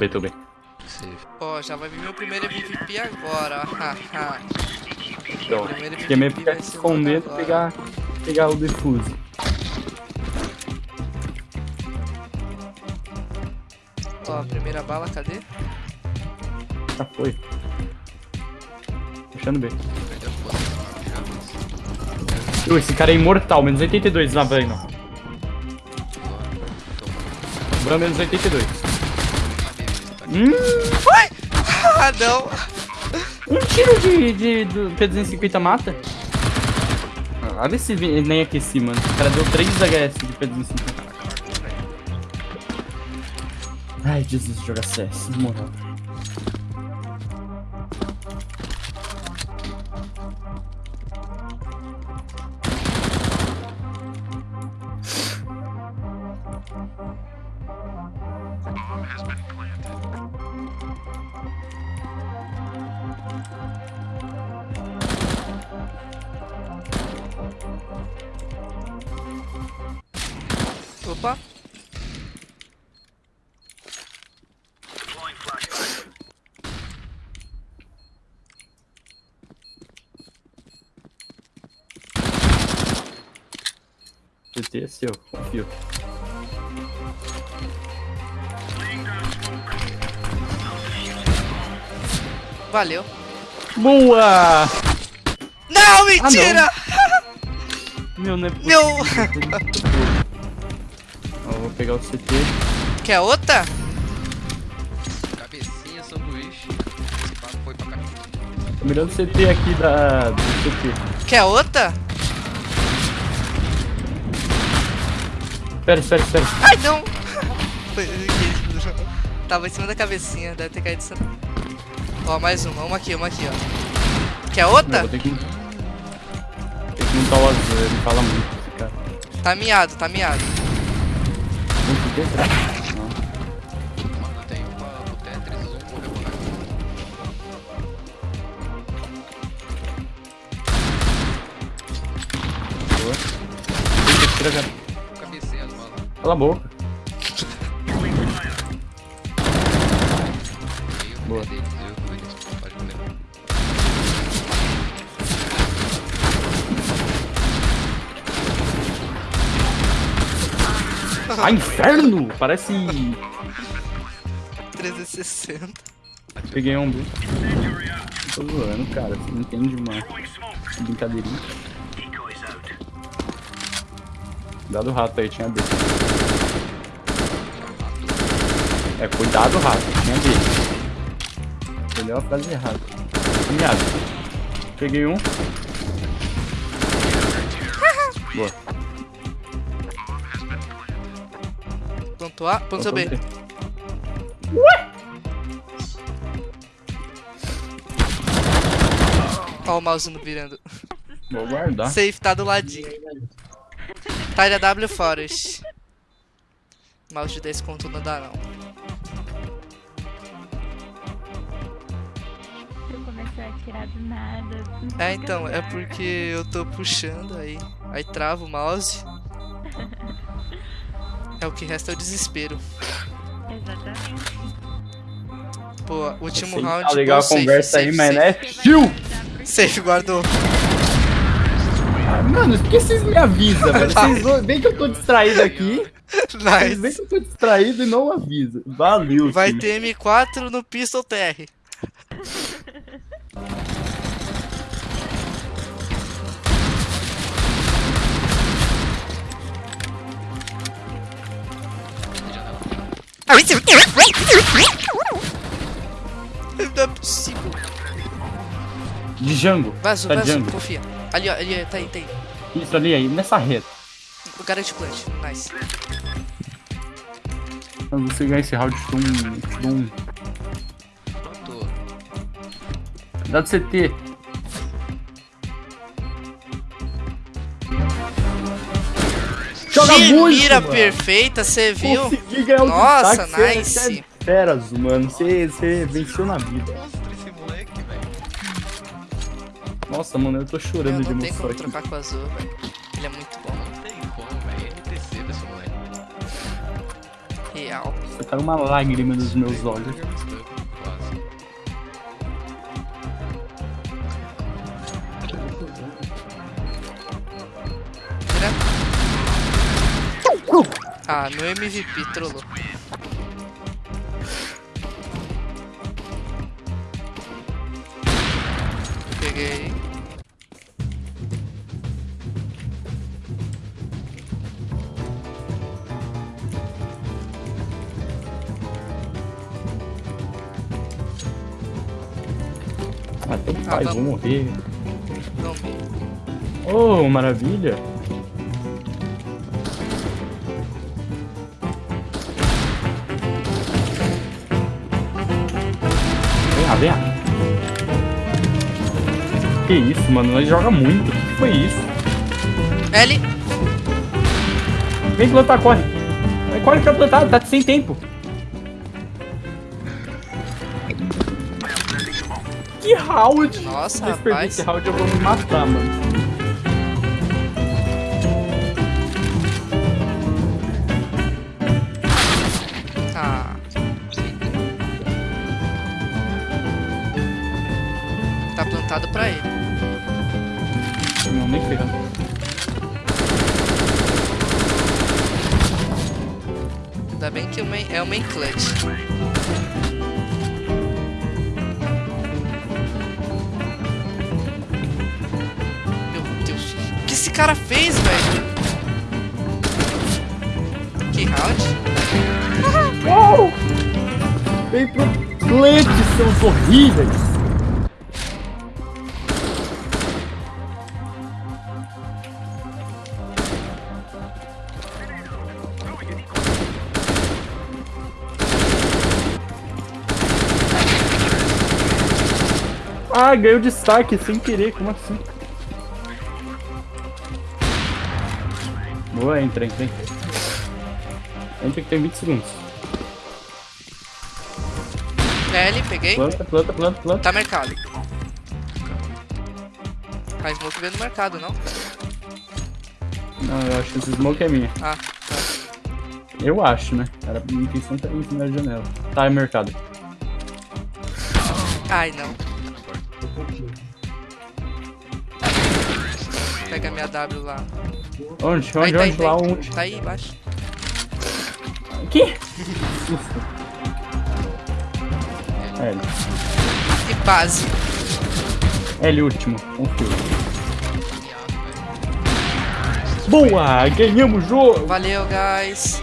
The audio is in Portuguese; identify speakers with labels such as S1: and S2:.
S1: bem, tô bem.
S2: Safe.
S3: Ó, já vai vir meu primeiro MVP agora.
S1: Então,
S3: Primeiro
S1: fiquei meio ficar escondendo e pegar, pegar o defuse.
S3: Ó, primeira bala, cadê?
S1: Já foi. Puxando B. Ui, esse cara é imortal, menos 82 na Brandon. Bran menos 82. Hum,
S3: Ah, não!
S1: um tiro de, de do P250 mata? Ah, esse vi- nem aqueci, mano. O cara deu 3 HS de P250. Ai, desisto de jogar CS, moral.
S3: Opa!
S1: CT é seu, confio.
S3: Valeu.
S1: Boa!
S3: Não, mentira!
S1: Meu, não é
S3: Meu!
S1: Vou pegar o CT.
S3: Quer outra?
S2: Cabecinha, sanduíche. Esse papo foi pra cá.
S1: Tô mirando o CT aqui da, do CT.
S3: Quer outra?
S1: Espera, espera, espera.
S3: Ai, não! Tava em cima da cabecinha, deve ter caído. essa- Ó, mais uma, uma aqui, uma aqui, ó. Quer
S1: Não,
S3: outra?
S1: vou ter que. Tem que montar o azul, ele fala muito esse cara.
S3: Tá miado, tá miado.
S1: Não.
S2: Mano, tem Tetris, um
S1: Boa.
S2: As balas.
S1: Cala a boca. Boa. Ah, inferno! Parece.
S3: 360.
S1: Peguei um B. Tô zoando, cara. Você não entende uma brincadeirinha. Cuidado rato aí, tinha B. É, cuidado rato, tinha B. Entendeu a frase errada. Caminhado. Peguei um. Boa.
S3: Ponto A, ponto B. Ó o mouse virando.
S1: Vou guardar.
S3: Safe tá do ladinho. Tyler W Forest. Mouse de 10 conto não dá não.
S4: Eu comecei a atirar do nada.
S3: É então, é porque eu tô puxando aí. Aí trava o mouse. É o que resta é o desespero.
S4: Exatamente.
S3: Pô, último
S1: Sei,
S3: round.
S1: Tá legal a
S3: pô, safe,
S1: conversa aí,
S3: safe,
S1: mas né? Tio!
S3: Safe, guardou.
S1: Mano, por que vocês me avisam, velho? Vocês veem que eu tô distraído aqui.
S3: Nice.
S1: que eu tô distraído e não avisam. Valeu,
S3: Vai
S1: time.
S3: ter M4 no Pistol TR. Não é possível.
S1: De Django.
S3: Vazou,
S1: Tá
S3: vazou,
S1: Django.
S3: confia. Ali, ó, ali, tá aí, tá aí.
S1: Isso ali aí, nessa reta.
S3: Garante plant, nice.
S1: Quando você ganhar esse round, te dou um. te dou um.
S2: Pronto.
S1: Dá do CT. Joga
S3: que
S1: muito,
S3: mira
S1: mano.
S3: perfeita, você viu?
S1: Consegui ganhar o
S3: Nossa,
S1: destaque, é-
S3: nice.
S1: você é Feras, mano. Você, você venceu na vida. Nossa, mano, eu tô
S3: Eu
S1: chorando de
S3: não tem
S1: emoção
S3: como
S1: aqui.
S3: trocar com o azul, velho. Ele é muito bom.
S2: Não tem como, velho. NTC desse moleque.
S3: Real.
S1: Você caiu uma lágrima dos meus olhos.
S3: Ah, no MVP, trollou. Peguei.
S1: Ah, então
S3: Ah, vamos.
S1: vou morrer.
S3: Não.
S1: Oh, maravilha. Vem. Que isso, mano? Nós joga muito. O que foi isso?
S3: L.
S1: Vem plantar, corre. Vai, corre pra plantar, tá sem tempo. Que round!
S3: Nossa,
S1: perder
S3: rapaz.
S1: esse round eu vou me matar, mano.
S3: Plantado pra ele.
S1: Não, nem ferrando.
S3: Ainda bem que o main, é o main clutch. Meu Deus. O que esse cara fez, velho? Que round?
S1: Uou! Vem pro plant, seus horríveis! Ah, ganhou destaque sem querer, como assim? Boa, entra, entra, entra. Entra que tem 20 segundos.
S3: L, peguei.
S1: Planta, planta, planta, planta.
S3: Tá mercado. A smoke veio no mercado, não?
S1: Não, eu acho que esse smoke é minha.
S3: Ah,
S1: Eu acho, né? Era minha intenção tá em cima da janela. Tá, é mercado.
S3: ai não. Pega minha W lá.
S1: Onde? Onde?
S3: Aí, tá
S1: onde?
S3: tá
S1: Lá
S3: aí.
S1: onde?
S3: Tá aí embaixo.
S1: Que? L.
S3: E base.
S1: L último. Confio. Boa! Ganhamos o jogo!
S3: Valeu, guys.